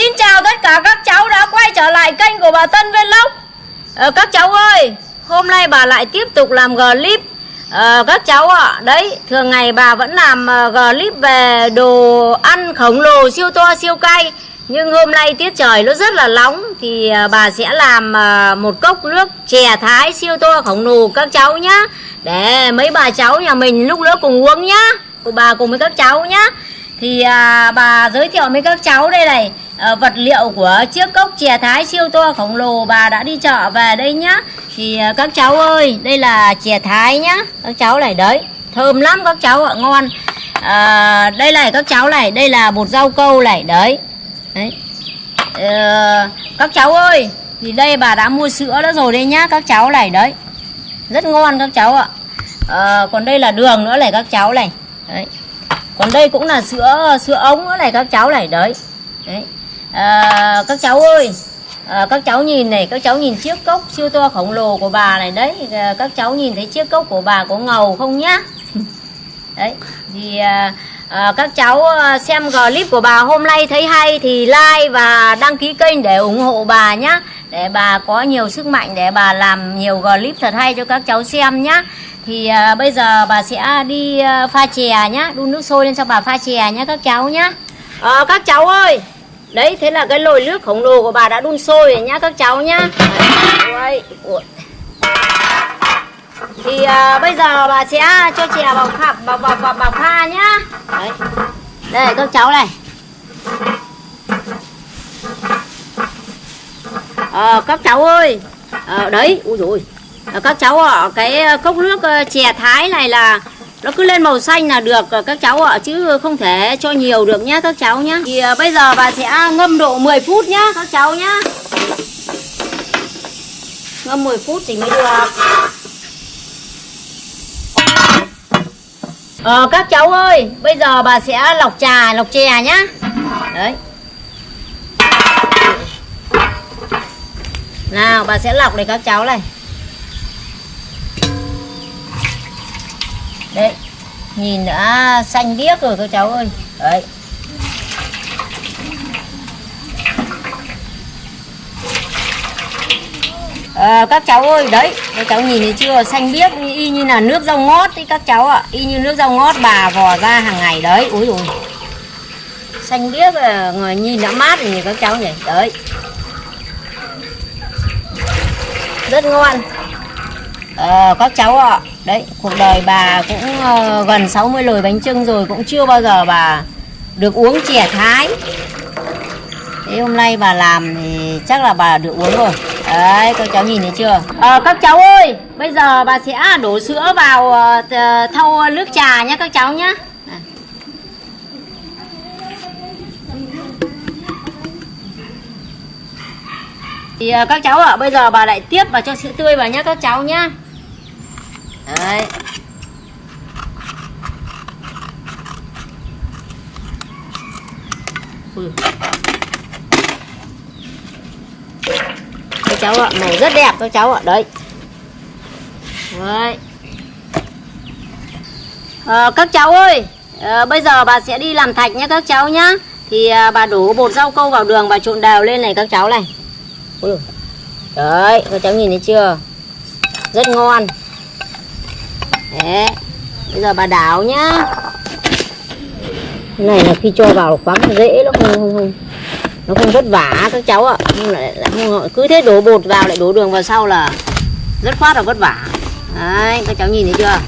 Xin chào tất cả các cháu đã quay trở lại kênh của bà Tân Vlog à, ờ, Các cháu ơi, hôm nay bà lại tiếp tục làm clip à, ờ, Các cháu ạ, đấy, thường ngày bà vẫn làm ờ, clip về đồ ăn khổng lồ siêu to siêu cay. Nhưng hôm nay tiết trời nó rất là nóng Thì bà sẽ làm một cốc nước chè thái siêu to khổng lồ các cháu nhá. Để mấy bà cháu nhà mình lúc nữa cùng uống nhá Của bà cùng với các cháu nhá. Thì à, bà giới thiệu với các cháu đây này à, vật liệu của chiếc cốc chè thái siêu to khổng lồ bà đã đi chợ về đây nhá. Thì à, các cháu ơi đây là chè thái nhá. Các cháu này đấy thơm lắm các cháu ạ ngon. À, đây này các cháu này đây là bột rau câu này đấy. Đấy. À, các cháu ơi thì đây bà đã mua sữa đó rồi đây nhá các cháu này đấy. Rất ngon các cháu ạ. À, còn đây là đường nữa này các cháu này. Đấy. Còn đây cũng là sữa sữa ống nữa này các cháu này đấy, đấy. À, các cháu ơi à, các cháu nhìn này các cháu nhìn chiếc cốc siêu to khổng lồ của bà này đấy. À, các cháu nhìn thấy chiếc cốc của bà có ngầu không nhá? Đấy thì à, à, các cháu xem clip của bà hôm nay thấy hay thì like và đăng ký kênh để ủng hộ bà nhá. Để bà có nhiều sức mạnh để bà làm nhiều clip thật hay cho các cháu xem nhá. Thì à, bây giờ bà sẽ đi à, pha chè nhá đun nước sôi lên cho bà pha chè nhá các cháu nhá. À, các cháu ơi đấy thế là cái lồi nước khổng lồ của bà đã đun sôi rồi nhá các cháu nhá. Đấy. thì à, bây giờ bà sẽ cho chè vào pha vào vào vào, vào pha nhá. Đấy. Đây các cháu này. À, các cháu ơi. À, đấy ui rồi à, ờ, các cháu ạ cái cốc nước chè thái này là nó cứ lên màu xanh là được ờ, các cháu ạ chứ không thể cho nhiều được nhá các cháu nhá. Thì ờ, bây giờ bà sẽ ngâm độ 10 phút nhá các cháu nhá. Ngâm 10 phút thì mới được. Ờ, các cháu ơi bây giờ bà sẽ lọc trà lọc chè nhá. Đấy. Nào bà sẽ lọc để các cháu này. Đấy nhìn đã xanh biếc rồi các cháu ơi. Đấy. À, các cháu ơi đấy các cháu nhìn thấy chưa? Xanh biếc y như là nước rau ngót đấy các cháu ạ. Y như nước rau ngót bà vò ra hàng ngày đấy ui ui xanh biếc là người nhìn đã mát nhìn các cháu nhỉ? Đấy. Rất ngon. À, các cháu ạ đấy cuộc đời bà cũng uh, gần 60 lồi bánh trưng rồi cũng chưa bao giờ bà được uống chè thái. Thế hôm nay bà làm thì chắc là bà được uống rồi. Đấy các cháu nhìn thấy chưa? À, các cháu ơi bây giờ bà sẽ đổ sữa vào uh, thau nước trà nhé các cháu nhé thì các cháu ạ bây giờ bà lại tiếp và cho sữa tươi vào nhé các cháu nhé đấy. Ừ. Các cháu ạ màu rất đẹp các cháu ạ. Đấy. Đấy. À, các cháu ơi à, bây giờ bà sẽ đi làm thạch nhé các cháu nhá. Thì à, bà đổ bột rau câu vào đường và trộn đều lên này các cháu này. Ừ. Đấy các cháu nhìn thấy chưa? Rất ngon. Đấy. Bây giờ bà đảo nhá. Cái này là khi cho vào khoáng dễ nó không, không, không. Nó không vất vả các cháu ạ. Nhưng lại, lại không, Cứ thế đổ bột vào lại đổ đường vào sau là Rất khoát là vất vả. Đấy các cháu nhìn thấy chưa?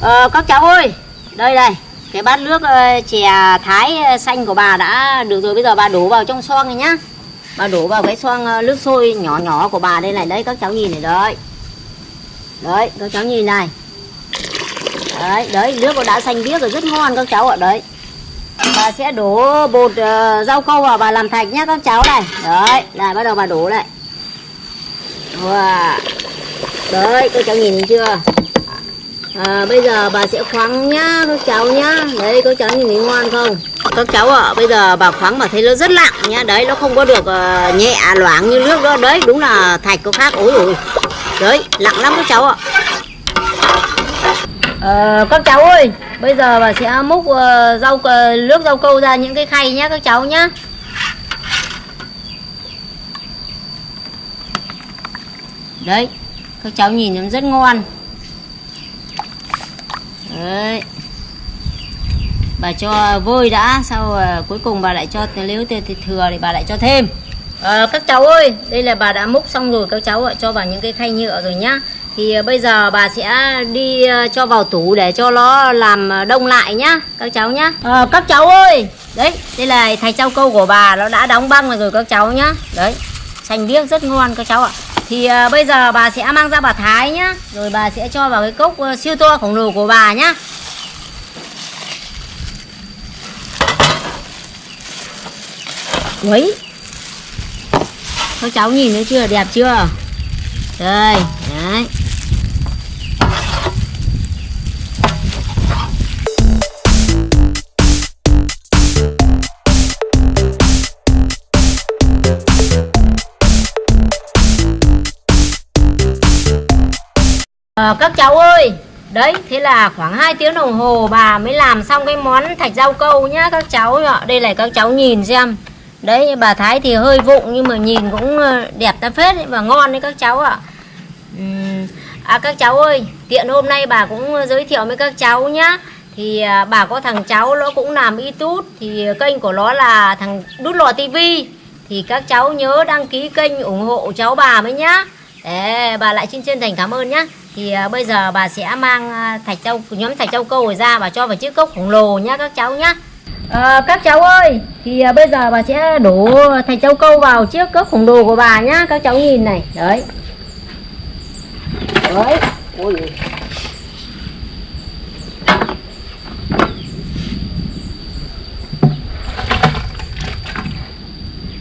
Ờ, Các cháu ơi Đây đây. Cái bát nước ờ, chè thái ờ, xanh của bà đã được rồi. Bây giờ bà đổ vào trong xoong này nhá bà đổ vào cái xoang ờ, nước sôi nhỏ nhỏ của bà đây này. Đấy các cháu nhìn này đấy. Đấy các cháu nhìn này. Đấy đấy nước nó đã xanh biếc rồi rất ngon các cháu ạ đấy. Bà sẽ đổ bột uh, rau câu vào bà làm thạch nhá các cháu này. Đấy lại bắt đầu bà đổ lại. Wow. đấy các cháu nhìn thấy chưa? À, bây giờ bà sẽ khoáng nhá các cháu nhá. Đấy các cháu nhìn thấy ngon không? Các cháu ạ bây giờ bà khoáng mà thấy nó rất lặng nhá đấy nó không có được uh, nhẹ à, loãng như nước đó đấy đúng là thạch có khác ối ôi đấy lặng lắm các cháu ạ Ờ, các cháu ơi, bây giờ bà sẽ múc uh, rau uh, nước rau câu ra những cái khay nhá các cháu nhá. Đấy, các cháu nhìn nó rất ngon. Đấy. Bà cho vôi đã, sau ờ, cuối cùng bà lại cho nếu thừa thì bà lại cho thêm. Ờ, các cháu ơi, đây là bà đã múc xong rồi các cháu ạ, cho vào những cái khay nhựa rồi nhá. Thì ờ, bây giờ bà sẽ đi cho vào tủ để cho nó làm đông lại nhá, các cháu nhá. Ờ, các cháu ơi, đấy, đây là thạch rau câu của bà nó đã đóng băng rồi các cháu nhá. Đấy, xanh biếc rất ngon các cháu ạ. Thì bây giờ bà sẽ mang ra bà thái nhá, rồi bà sẽ cho vào cái cốc siêu to khổng lồ của bà nhá. Quấy. Các cháu nhìn thấy chưa? Đẹp chưa? Đây, đấy. À các cháu ơi, đấy, thế là khoảng 2 tiếng đồng hồ bà mới làm xong cái món thạch rau câu nhá các cháu ạ. Đây này các cháu nhìn xem đấy bà thái thì hơi vụng nhưng mà nhìn cũng ờ, đẹp ta phết ấy, và ngon đấy các cháu ạ. Ừm, à các cháu ơi tiện hôm nay bà cũng ờ, giới thiệu với các cháu nhá. Thì à, bà có thằng cháu nó cũng làm youtube thì kênh của nó là thằng đút lò tivi thì các cháu nhớ đăng ký kênh ủng hộ cháu bà mới nhá. Để bà lại xin chân thành cảm ơn nhá. Thì à, bây giờ bà sẽ mang à, thạch châu nhóm thạch châu câu ra và cho vào chiếc cốc khổng lồ nhá các cháu nhá à, các cháu ơi thì à, bây giờ bà sẽ đổ thạch châu câu vào chiếc cốc khổng đồ của bà nhá các cháu nhìn này. Đấy. Đấy. Ôi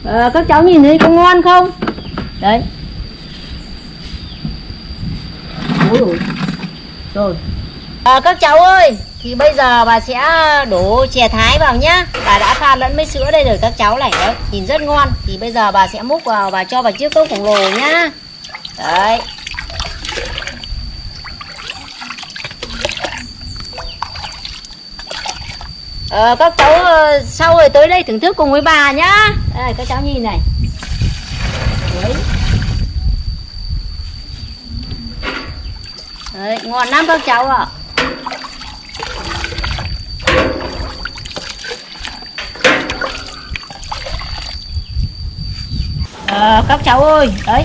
À, các cháu nhìn thấy có ngon không? Đấy. Ôi ôi. rồi. À, các cháu ơi thì bây giờ bà sẽ đổ chè thái vào nhá. Bà đã pha lẫn với sữa đây rồi các cháu này đấy. Nhìn rất ngon. Thì bây giờ bà sẽ múc vào và cho vào chiếc cốc khổng lồ nhá. Đấy. Ờ, các cháu ờ, sau rồi tới đây thưởng thức cùng với bà nhá. Đây các cháu nhìn này. Đấy. Đấy, ngon lắm các cháu ạ. Ờ, các cháu ơi đấy.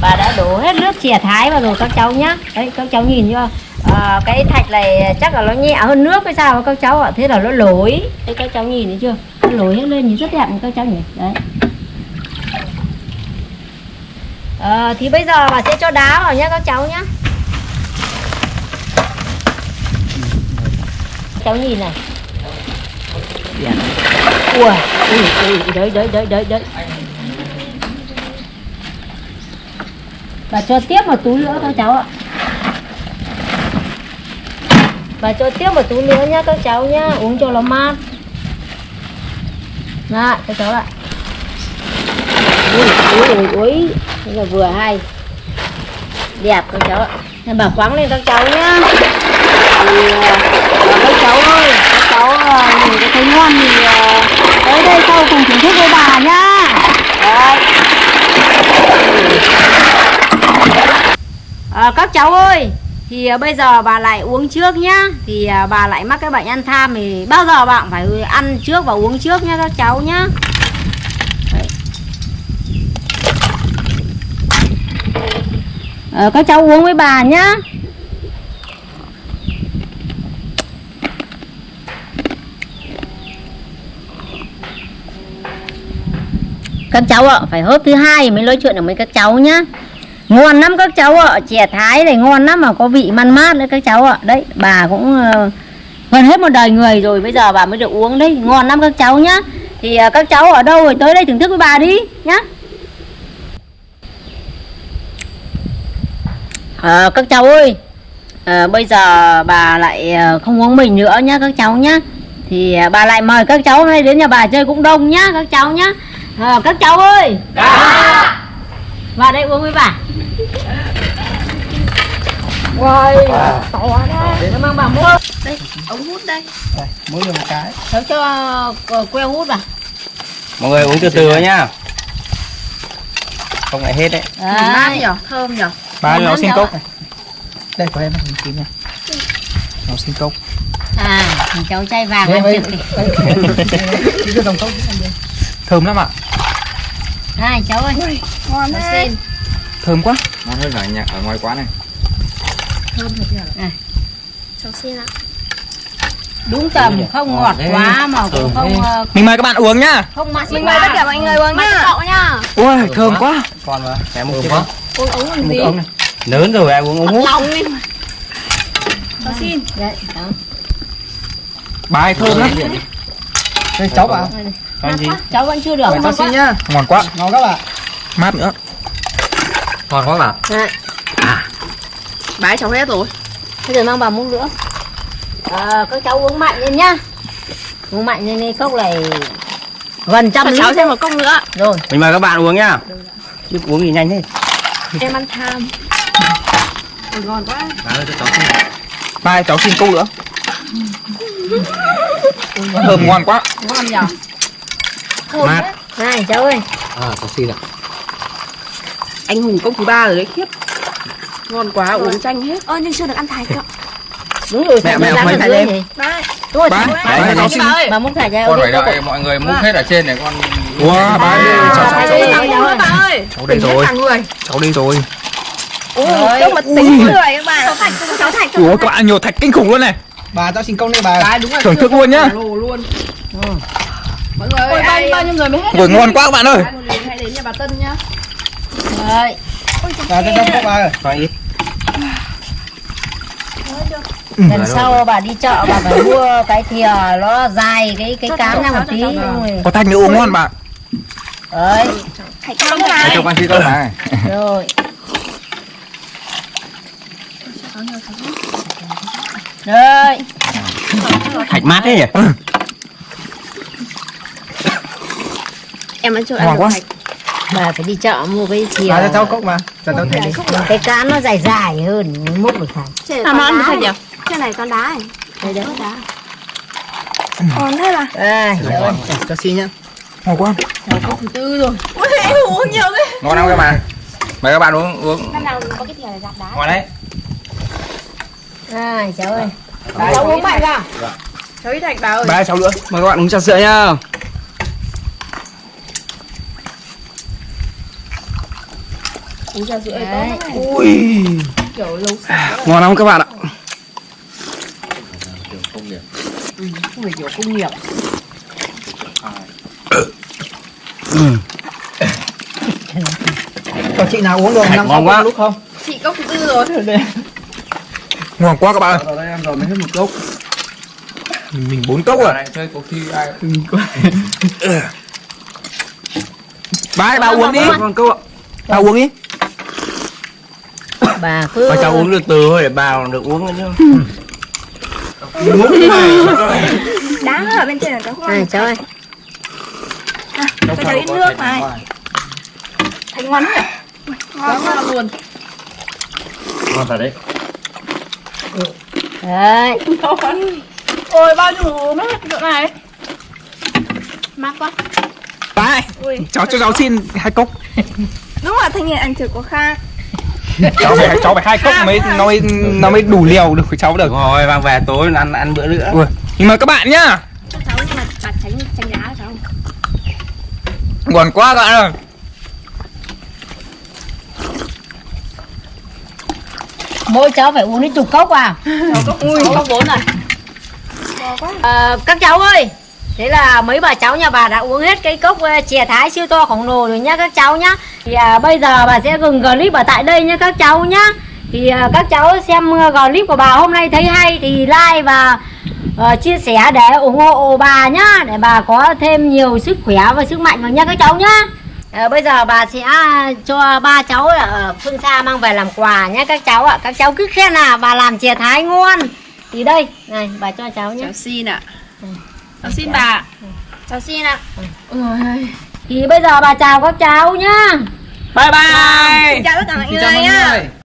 Bà đã đổ hết nước chè thái vào rồi các cháu nhá. Đấy các cháu nhìn chưa? À, cái thạch này chắc là nó nhẹ hơn nước hay sao các cháu ạ? Thế là nó lối đấy các cháu nhìn thấy chưa? Nó lối hết lên nhìn rất đẹp các cháu nhỉ? Đấy. À, thì bây giờ bà sẽ cho đá vào nhá các cháu nhá. Cháu nhìn này. Ui ui ui đấy đấy đấy đấy đấy bà cho tiếp một túi nữa các cháu ạ. Bà cho tiếp một túi nữa nhá các cháu nhá uống cho nó mát. Dạ, Đó, các cháu ạ. Ui ui ui ui là vừa hay. Đẹp các cháu ạ. Nên bà khoáng lên các cháu nhá. Thì à, các cháu ơi các cháu à, mình nhìn cái thấy ngon thì à, tới đây sau cùng thưởng thức với bà nhá. Đấy. À, các cháu ơi thì à, bây giờ bà lại uống trước nhá. Thì à, bà lại mắc cái bệnh ăn tham thì bao giờ bạn phải ăn trước và uống trước nhá các cháu nhá. À, các cháu uống với bà nhá. Các cháu ạ phải hớp thứ hai mới nói chuyện được với các cháu nhá ngon lắm các cháu ạ chè thái này ngon lắm mà có vị man mát đấy các cháu ạ. Đấy bà cũng ờ, gần hết một đời người rồi bây giờ bà mới được uống đấy. Ngon lắm các cháu nhá. Thì ờ, các cháu ở đâu rồi? Tới đây thưởng thức với bà đi nhá. Ờ, các cháu ơi ờ, bây giờ bà lại ờ, không uống mình nữa nhá các cháu nhá. Thì bà lại mời các cháu hay đến nhà bà chơi cũng đông nhá các cháu nhá. Ờ, các cháu ơi! Dạ! Vào đây uống với bà Ôi, to đấy. Nó mang bà mua. Đây, ống hút đây. Đây, mỗi người một cái. Cháu cho ờ, que hút vào. mọi người uống từ từ thôi nhá không lại hết đấy Đấy. nhở thơm nhở Ba nó xin cốc này. Đây của em mình chín nha. Nó xin cốc. À, cháu chay vàng đây, trực đi. Thơm lắm ạ. Này cháu ơi. ngon Cháu thế xin. Thơm quá. ngon hơn cả nhà ở ngoài quán này cháu xin ạ Đúng tầm, không ngọt Ngon thế. quá mà cũng Thơm không thế. ờ, Mình mời các bạn uống nhá. không mặn mình mời tất cả mọi người uống nhá cậu nhá Ui, thơm quá. con mà em một Thơm chiếc quá. uống ống làm gì ống này. lớn rồi ai uống uống hút lòng đi cháu xin Đấy, đó. Bài thơm lắm. Đây cháu bảo. Con gì Cháu vẫn chưa được. Cháu ngon xin quá. nhá. Ngon quá. Ngon các bạn. Mát nữa. ngon quá mà Đấy. bái cháu hết rồi Bây giờ mang vào muỗng nữa. À, các cháu uống mạnh lên nhá. Uống mạnh lên đi cốc này gần trăm lít cháu thêm một cốc nữa rồi. mình mời các bạn uống nhá chứ uống gì nhanh thế em ăn tham Ôi, ngon quá ơi cho cháu xin Bài cháu xin cốc nữa. Thơm ngon quá. ngon nhở mát Này cháu ơi. à cháu xin ạ anh hùng cốc thứ ba rồi đấy khiếp ngon quá uống chanh hết ơ nhưng chưa được ăn thái cậu Đúng rồi. Mẹ, mẹ, mấy lên. thì. bái Đúng rồi. Ba, cháu- ba, cháu cháu xin. Bà múc thải ra con phải đây. đợi mọi người múc hết ở trên này con Wow, bà ơi, cháu, cháu, Ba, cháu, đây, cháu, đây, cháu đây. bà ơi cháu đây rồi. Cháu đây rồi. Rồi. tính người các bạn cháu thạch cháu thạch Ủa các bạn nhiều thạch kinh khủng luôn này. Bà cho xin công đi bà. bái đúng là Thưởng thức luôn nhá. luôn mọi người ơi bao, bao nhiêu người mới hết Ui ngon quá các bạn ơi. Hãy đến nhà bà Tân nhá Đấy. Bà cho cho bà ơi. ít Lần sau bà đi chợ bà phải mua cái thìa nó dài cái cái cám ra một tí. Có thạch nữa uống ngon bà. Đấy. thạch cam để này cho con xin con này Rồi. Rồi. thạch mát thế nhỉ em ăn chưa ăn được quá. thạch Bà phải đi chợ mua cái thìa. Bà cho cháu cốc mà. Cho cháu thạch đi. Cái cán nó dài dài hơn múc được thải. à mà ăn được thạch nhỉ Cái này con đá này. Đây đấy. Còn thế là À, trời ơi. Cho xin nhá. Ngon quá. thứ tư rồi ui anh uống nhiều thế ngon không các bạn mời các bạn uống uống năm nào có cái thìa gạt đá. ngon đấy À, cháu ơi. Cháu uống mạnh vào. cháu ít thạch bà ơi Bà cháu nữa. mời các bạn uống trà sữa nhá uống trà sữa Ui. kiểu lâu sạch ngon không các bạn ạ không phải kiểu công nghiệp Cho chị nào uống được năm ngon quá. cốc lúc không? chị cốc thứ tư rồi Ngon quá các bạn ơi. ở đây em rồi mới hết một cốc Mình bốn cốc rồi. này chơi cuộc thi ai Bà ơi, bà uống đi. con cốc ạ Bà uống đi. Bà cứ bà cháu uống được từ thôi để bà còn được uống nữa chứ Đá ở bên trên là có À, cháu ơi. cho cháu ít nước này. Thành ngon nhỉ? ngon ngon luôn ngon thật đấy Đấy. ôi bao nhiêu uống hết chỗ này mát quá Bà ơi, Ui. cháu cho cháu xin hai cốc. Đúng là thanh niên ăn thử có khác. cháu phải cháu phải hai cốc mới nó mới nó mới đủ liều được với cháu được. rồi mang về tối ăn ăn bữa nữa Ui, nhưng mà các bạn nhá. Cho cháu nhưng mà bà tránh tránh đá cho cháu. Ngon quá các bạn ơi. Mỗi cháu phải uống đến chục cốc vào. ui cốc bốn này Ờ, các cháu ơi. Thế là mấy bà cháu nhà bà đã uống hết cái cốc ờ, chè thái siêu to khổng lồ rồi nhá các cháu nhá. Thì à, bây giờ bà sẽ dừng clip ở tại đây nhá các cháu nhá. Thì à, các cháu xem ờ, clip của bà hôm nay thấy hay thì like và ờ, chia sẻ để ủng hộ bà nhá để bà có thêm nhiều sức khỏe và sức mạnh vào nha các cháu nhá. Ờ, bây giờ bà sẽ cho ba cháu ở phương xa mang về làm quà nhé các cháu ạ. Các cháu cứ khen là bà làm chè thái ngon. Thì đây, này bà cho cháu nhé. cháu xin ạ cháu xin bà Cháu xin ạ. ôi Thì bây giờ bà chào các cháu nhá. bye bye Chào tất cả mọi chào người nhá.